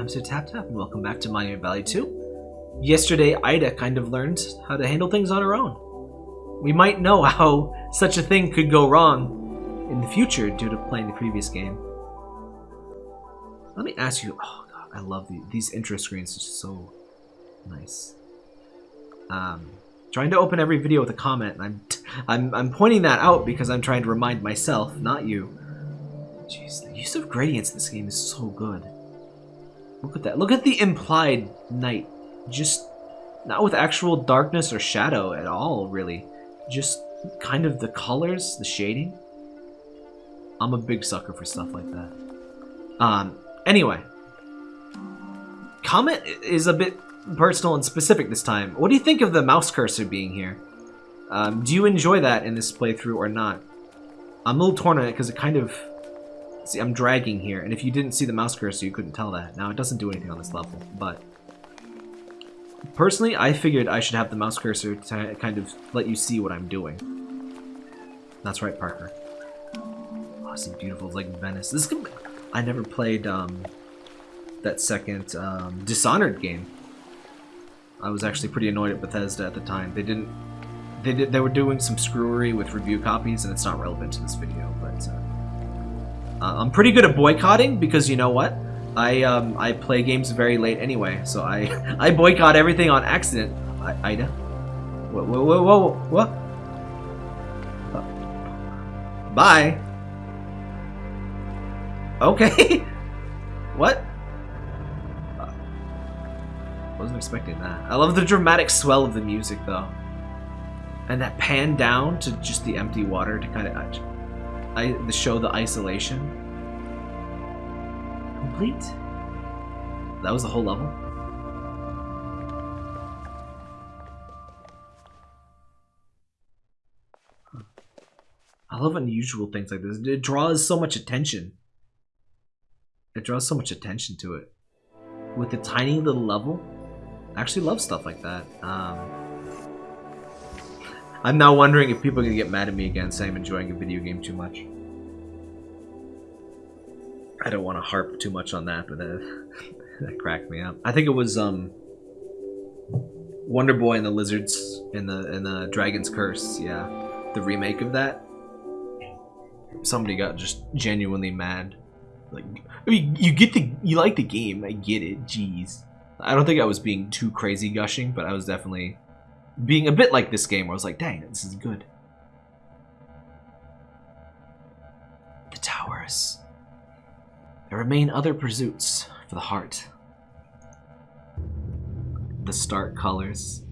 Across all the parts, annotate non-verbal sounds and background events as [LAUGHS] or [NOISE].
I'm Sir Tap Tap, and welcome back to Monument Valley 2. Yesterday, Ida kind of learned how to handle things on her own. We might know how such a thing could go wrong in the future due to playing the previous game. Let me ask you, oh god, I love the, these intro screens, it's just so nice. Um, trying to open every video with a comment, and I'm, I'm, I'm pointing that out because I'm trying to remind myself, not you. Jeez, the use of gradients in this game is so good. Look at that. Look at the implied night. Just not with actual darkness or shadow at all, really. Just kind of the colors, the shading. I'm a big sucker for stuff like that. Um, anyway. Comment is a bit personal and specific this time. What do you think of the mouse cursor being here? Um, do you enjoy that in this playthrough or not? I'm a little torn on it because it kind of See, I'm dragging here, and if you didn't see the mouse cursor, you couldn't tell that. Now, it doesn't do anything on this level, but... Personally, I figured I should have the mouse cursor to kind of let you see what I'm doing. That's right, Parker. Oh, some beautiful, like Venice. This is I never played um, that second um, Dishonored game. I was actually pretty annoyed at Bethesda at the time. They didn't. They did. They were doing some screwery with review copies, and it's not relevant to this video. But uh, uh, I'm pretty good at boycotting because you know what? I um, I play games very late anyway, so I [LAUGHS] I boycott everything on accident. I, Ida, whoa whoa whoa whoa what? Bye. Okay. [LAUGHS] what? Uh, wasn't expecting that. I love the dramatic swell of the music though, and that pan down to just the empty water to kind of I, the show the isolation. Complete. That was the whole level. I love unusual things like this. It draws so much attention. It draws so much attention to it. With a tiny little level. I actually love stuff like that. Um, I'm now wondering if people are going to get mad at me again saying I'm enjoying a video game too much. I don't want to harp too much on that, but that, [LAUGHS] that cracked me up. I think it was um, Wonder Boy and the Lizards and the in the Dragon's Curse. Yeah, the remake of that. Somebody got just genuinely mad. Like, I mean, you get the you like the game. I get it. Jeez. I don't think I was being too crazy gushing, but I was definitely being a bit like this game where I was like, dang, this is good. The towers. There remain other pursuits for the heart. The stark colors.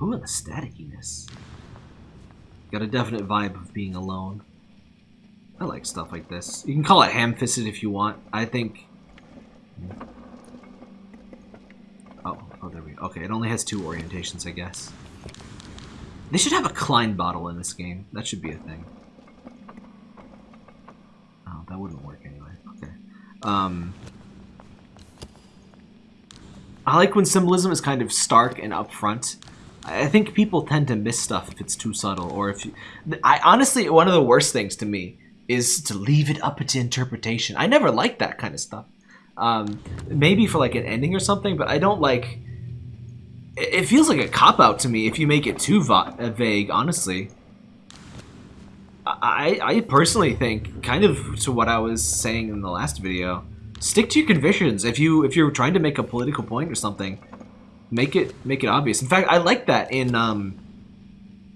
Ooh, and the staticiness. Got a definite vibe of being alone. I like stuff like this. You can call it ham-fisted if you want. I think Oh, oh, there we go. Okay, it only has two orientations, I guess. They should have a Klein bottle in this game. That should be a thing. Oh, that wouldn't work anyway. Um, I like when symbolism is kind of stark and upfront. I think people tend to miss stuff if it's too subtle, or if you, I honestly one of the worst things to me is to leave it up to interpretation. I never liked that kind of stuff. Um, maybe for like an ending or something, but I don't like. It feels like a cop out to me if you make it too vague. Honestly, I I personally think kind of to what I was saying in the last video. Stick to your convictions. If you if you're trying to make a political point or something, make it make it obvious. In fact, I like that in um.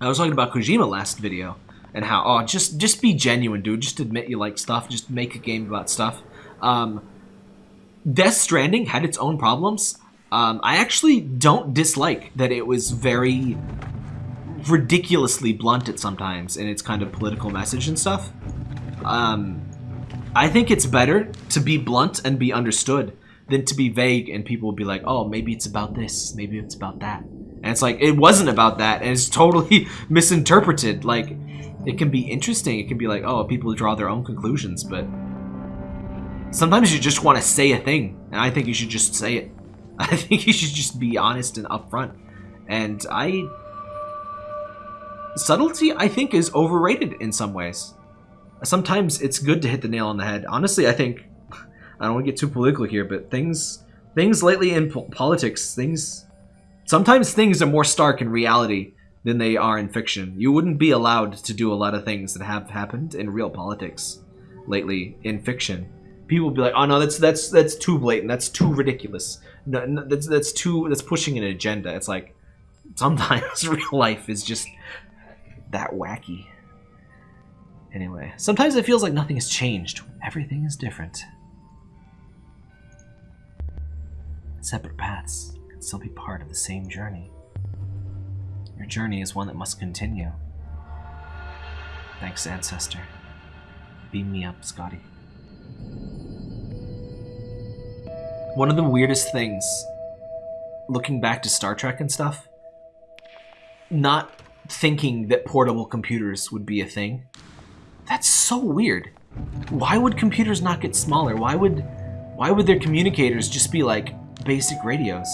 I was talking about Kojima last video and how oh just just be genuine, dude. Just admit you like stuff. Just make a game about stuff. Um, Death Stranding had its own problems. Um, I actually don't dislike that it was very ridiculously blunt at sometimes in its kind of political message and stuff. Um, I think it's better to be blunt and be understood than to be vague and people will be like, oh, maybe it's about this, maybe it's about that. And it's like, it wasn't about that, and it's [LAUGHS] totally misinterpreted. Like, it can be interesting, it can be like, oh, people draw their own conclusions, but Sometimes you just want to say a thing, and I think you should just say it. [LAUGHS] I think you should just be honest and upfront. And I... Subtlety, I think, is overrated in some ways. Sometimes it's good to hit the nail on the head. Honestly, I think... [LAUGHS] I don't want to get too political here, but things things lately in po politics, things sometimes things are more stark in reality than they are in fiction. You wouldn't be allowed to do a lot of things that have happened in real politics lately in fiction. People be like, "Oh no, that's that's that's too blatant. That's too ridiculous. No, no, that's that's too that's pushing an agenda." It's like sometimes [LAUGHS] real life is just that wacky. Anyway, sometimes it feels like nothing has changed. Everything is different. Separate paths can still be part of the same journey. Your journey is one that must continue. Thanks, Ancestor. Beam me up, Scotty. One of the weirdest things, looking back to Star Trek and stuff, not thinking that portable computers would be a thing. That's so weird. Why would computers not get smaller? Why would why would their communicators just be like basic radios?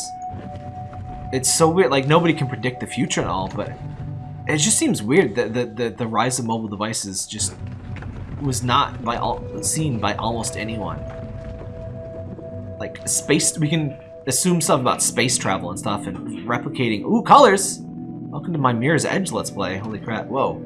It's so weird. Like nobody can predict the future and all, but it just seems weird that the, the, the rise of mobile devices just was not by all seen by almost anyone. Like space, we can assume stuff about space travel and stuff and replicating. Ooh, colors! Welcome to my Mirror's Edge Let's Play. Holy crap, whoa.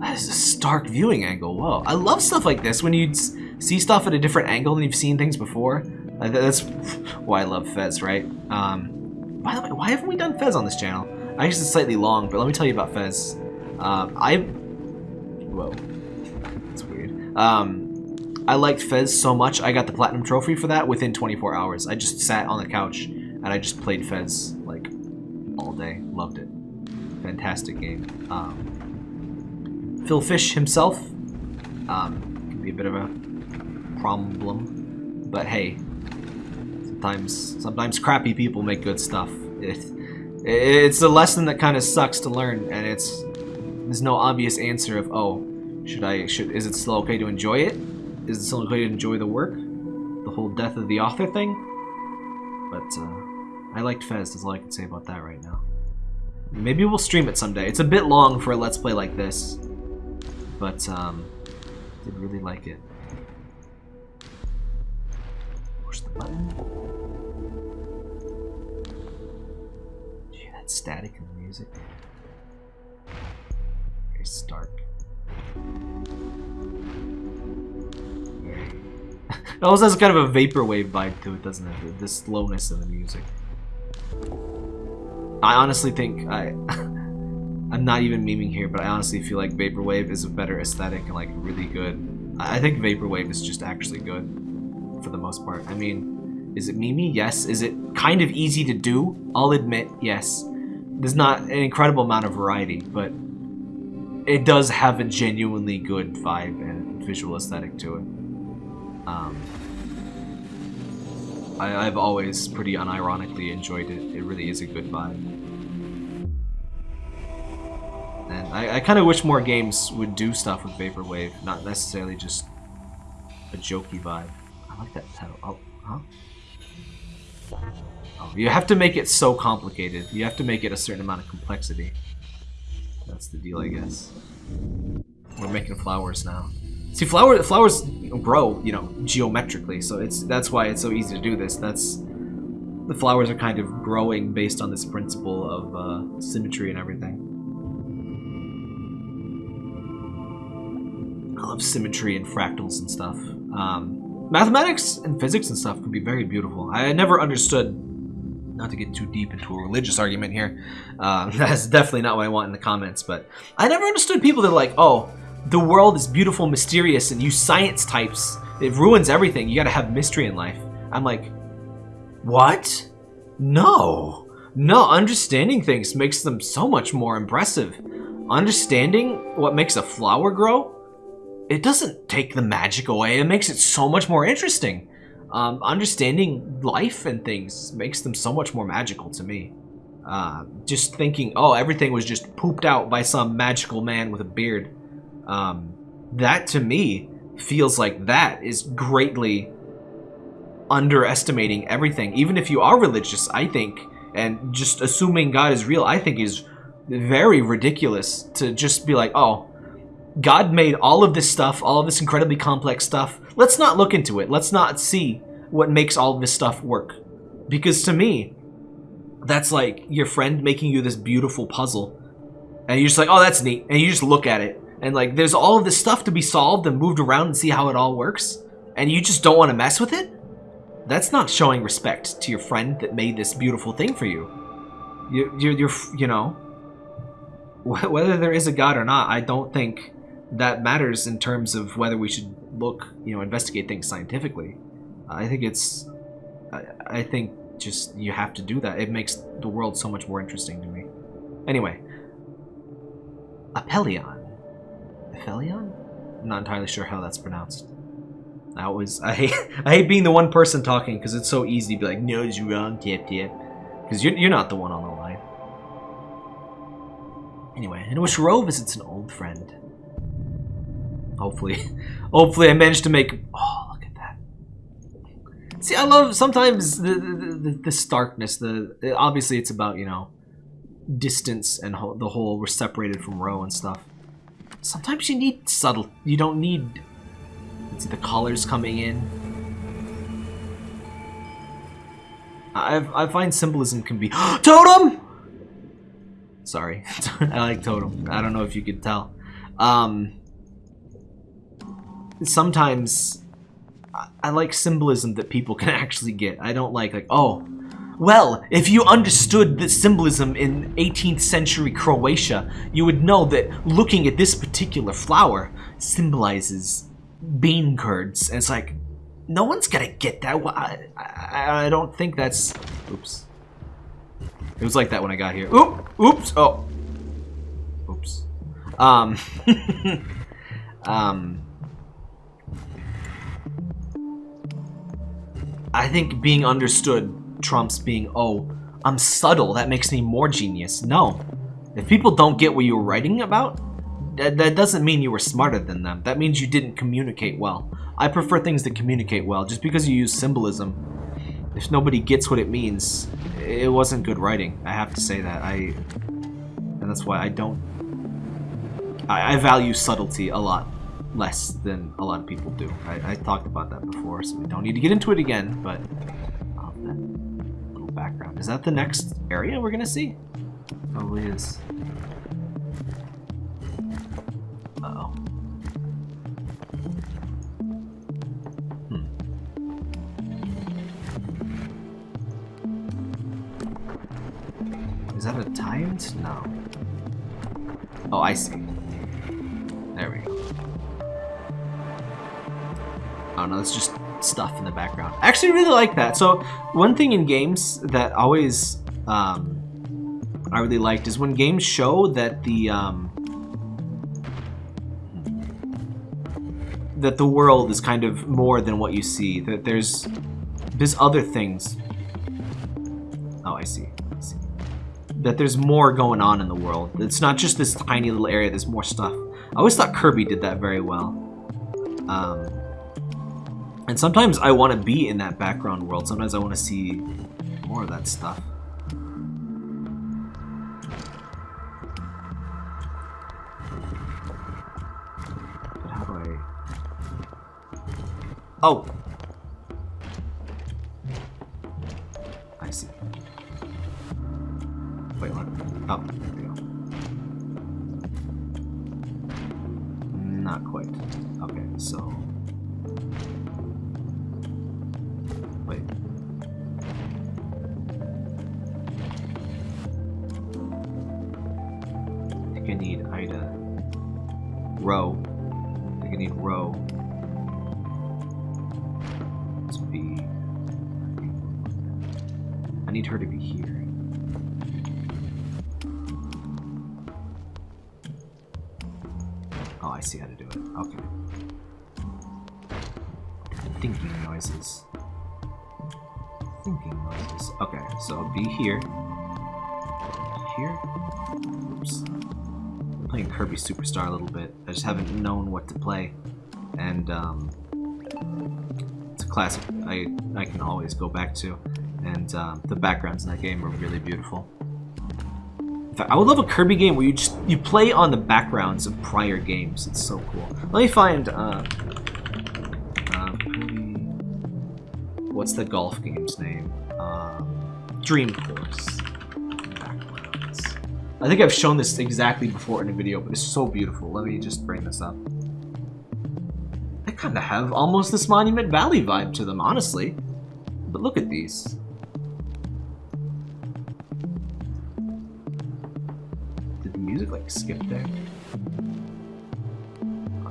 That is a stark viewing angle, whoa. I love stuff like this, when you see stuff at a different angle than you've seen things before. That's [LAUGHS] why I love Fez, right? Um, by the way, why haven't we done Fez on this channel? I guess it's slightly long, but let me tell you about Fez. Um, I... Whoa. That's weird. Um, I liked Fez so much, I got the Platinum Trophy for that within 24 hours. I just sat on the couch, and I just played Fez, all day. Loved it. Fantastic game. Um, Phil Fish himself um, can be a bit of a problem, but hey, sometimes sometimes crappy people make good stuff. It, it's a lesson that kind of sucks to learn, and it's there's no obvious answer of oh, should I should is it still okay to enjoy it? Is it still okay to enjoy the work? The whole death of the author thing? But uh, I liked Fez, that's all I can say about that right now. Maybe we'll stream it someday. It's a bit long for a Let's Play like this. But, um, did really like it. Push the button. Did that static in the music? Very stark. [LAUGHS] it also has kind of a vaporwave vibe to it, doesn't it? The slowness of the music. I honestly think I [LAUGHS] I'm not even memeing here, but I honestly feel like Vaporwave is a better aesthetic and like really good. I think Vaporwave is just actually good for the most part. I mean, is it memey? Yes. Is it kind of easy to do? I'll admit, yes. There's not an incredible amount of variety, but it does have a genuinely good vibe and visual aesthetic to it. Um, I, have always pretty unironically enjoyed it. It really is a good vibe. And I, I kind of wish more games would do stuff with Vaporwave, not necessarily just a jokey vibe. I like that pedal. Oh, huh? Oh, you have to make it so complicated. You have to make it a certain amount of complexity. That's the deal, I guess. We're making flowers now. See, flower flowers grow, you know, geometrically, so it's that's why it's so easy to do this. That's the flowers are kind of growing based on this principle of uh, symmetry and everything. I love symmetry and fractals and stuff. Um, mathematics and physics and stuff can be very beautiful. I never understood, not to get too deep into a religious argument here, uh, [LAUGHS] that's definitely not what I want in the comments, but I never understood people that are like, oh, the world is beautiful, mysterious, and you science types, it ruins everything. You gotta have mystery in life. I'm like, what? No. No, understanding things makes them so much more impressive. Understanding what makes a flower grow, it doesn't take the magic away. It makes it so much more interesting. Um, understanding life and things makes them so much more magical to me. Uh, just thinking, oh, everything was just pooped out by some magical man with a beard um, that to me feels like that is greatly underestimating everything. Even if you are religious, I think, and just assuming God is real, I think is very ridiculous to just be like, oh, God made all of this stuff, all of this incredibly complex stuff. Let's not look into it. Let's not see what makes all this stuff work. Because to me, that's like your friend making you this beautiful puzzle. And you're just like, oh, that's neat. And you just look at it. And like, there's all of this stuff to be solved and moved around and see how it all works. And you just don't want to mess with it? That's not showing respect to your friend that made this beautiful thing for you. You, you're, you're, you know, whether there is a God or not, I don't think that matters in terms of whether we should look, you know, investigate things scientifically. I think it's, I, I think just you have to do that. It makes the world so much more interesting to me. Anyway, Apelion. Aphelion? I'm not entirely sure how that's pronounced. I was I hate [LAUGHS] I hate being the one person talking because it's so easy to be like, no, it's wrong, tip tip. Because you're you're not the one on the line. Anyway, in which Roe visits an old friend. Hopefully, [LAUGHS] hopefully I managed to make. Oh, look at that. See, I love sometimes the the, the, the starkness. The obviously it's about you know distance and the whole we're separated from Roe and stuff. Sometimes you need subtle. You don't need. See the colors coming in. I I find symbolism can be [GASPS] totem. Sorry, [LAUGHS] I like totem. I don't know if you could tell. Um, sometimes I like symbolism that people can [LAUGHS] actually get. I don't like like oh, well, if you understood the symbolism in 18th century Croatia, you would know that looking at this particular flower symbolizes bean curds. And it's like, no one's gonna get that. I, I, I don't think that's. Oops. It was like that when I got here. Oop! Oops! Oh. Oops. Um. [LAUGHS] um. I think being understood trumps being, oh, I'm subtle, that makes me more genius. No. If people don't get what you were writing about, that, that doesn't mean you were smarter than them. That means you didn't communicate well. I prefer things that communicate well. Just because you use symbolism, if nobody gets what it means, it wasn't good writing. I have to say that. I, and that's why I don't. I, I value subtlety a lot less than a lot of people do. I, I, talked about that before, so we don't need to get into it again. But. Is that the next area we're gonna see? Probably is. Uh oh Hmm. Is that a tyrant? No. Oh, I see. There we go. Oh no, that's just stuff in the background. I actually really like that. So one thing in games that always um, I really liked is when games show that the um, that the world is kind of more than what you see. That there's there's other things. Oh, I see. I see. That there's more going on in the world. It's not just this tiny little area. There's more stuff. I always thought Kirby did that very well. Um, and sometimes I want to be in that background world. Sometimes I want to see more of that stuff. But how do I... Oh! Need her to be here. Oh, I see how to do it. Okay. Thinking noises. Thinking noises. Okay, so be here. Here? Oops playing Kirby Superstar a little bit. I just haven't known what to play. And um, it's a classic I, I can always go back to. And um, the backgrounds in that game are really beautiful. In fact, I would love a Kirby game where you just you play on the backgrounds of prior games. It's so cool. Let me find uh, uh What's the golf game's name? Um, Dream Course. I think I've shown this exactly before in a video, but it's so beautiful. Let me just bring this up. They kind of have almost this Monument Valley vibe to them, honestly. But look at these. Skip there?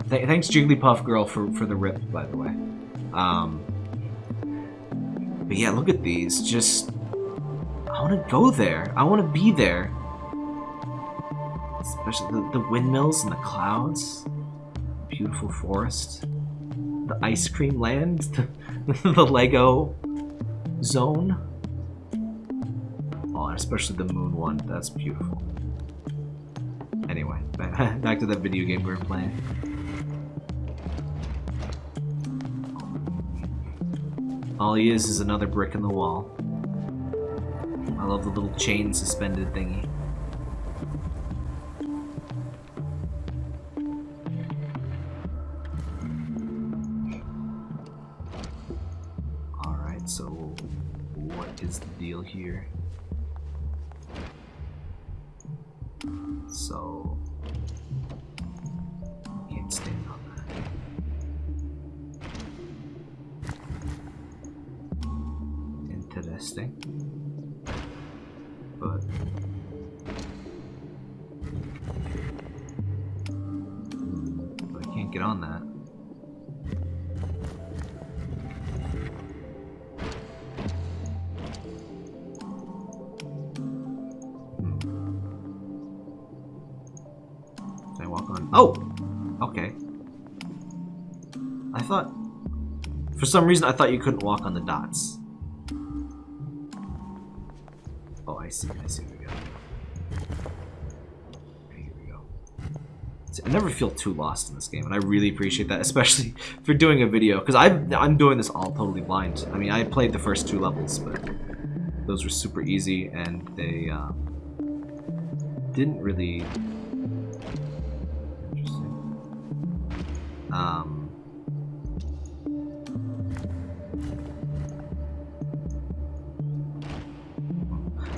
Th thanks Jigglypuff Girl for, for the rip, by the way. Um, but yeah, look at these. Just, I want to go there. I want to be there. Especially the, the windmills and the clouds. Beautiful forest. The ice cream land. The, [LAUGHS] the Lego zone. Oh, and especially the moon one. That's beautiful. [LAUGHS] Back to that video game we were playing. All he is is another brick in the wall. I love the little chain suspended thingy. Alright, so what is the deal here. So, Oh! Okay. I thought... For some reason, I thought you couldn't walk on the dots. Oh, I see. I see. Here we go. Here we go. See, I never feel too lost in this game, and I really appreciate that, [LAUGHS] especially for doing a video, because I'm doing this all totally blind. I mean, I played the first two levels, but those were super easy, and they um, didn't really Um,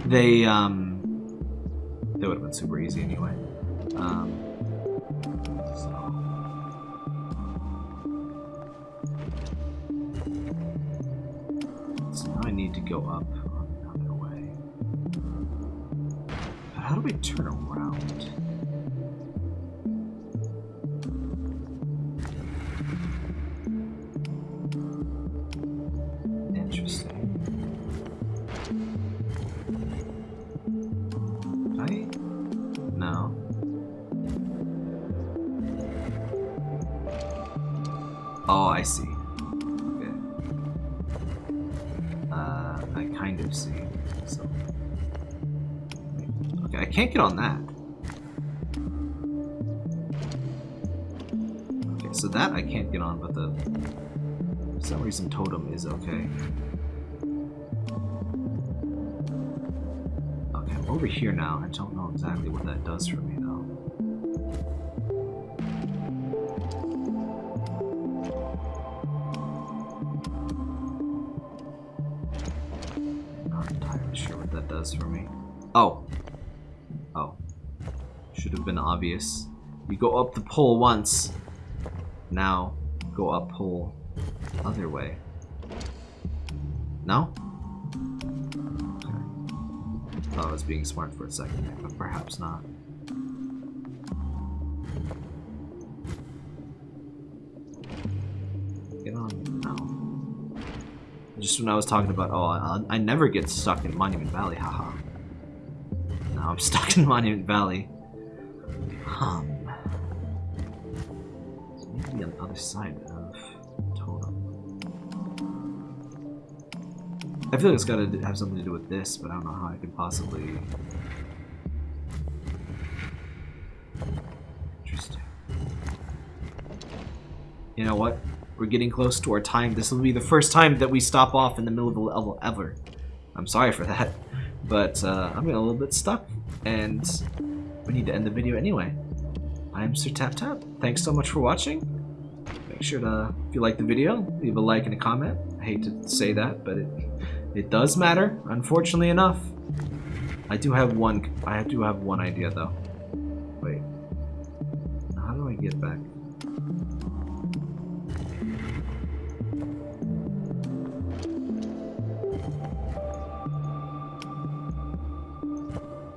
they um, they would have been super easy anyway. Um, so. now I need to go up another way. How do we turn around? Oh, I see. Okay. Uh, I kind of see. So. Okay, I can't get on that. Okay, so that I can't get on, but the... For some reason totem is okay. Okay, I'm over here now. I don't know exactly what that does for me, though. does for me. Oh. Oh. Should have been obvious. You go up the pole once. Now, go up pole other way. No? Okay. Thought I was being smart for a second, but perhaps not. Just when I was talking about, oh, I, I never get stuck in Monument Valley, haha. Now I'm [LAUGHS] stuck in Monument Valley. Um, so maybe on the other side of Totem. I feel like it's gotta have something to do with this, but I don't know how I could possibly... You know what? We're getting close to our time. This will be the first time that we stop off in the middle of the level ever. I'm sorry for that, [LAUGHS] but uh, I'm getting a little bit stuck And we need to end the video anyway. I'm Sir Tap Tap. Thanks so much for watching. Make sure to, if you like the video, leave a like and a comment. I hate to say that, but it it does matter, unfortunately enough. I do have one I do have one idea though. Wait. How do I get back?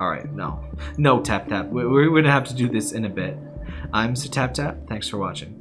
Alright, no. No, Tap Tap. We- We're gonna have to do this in a bit. I'm Tap Tap. Thanks for watching.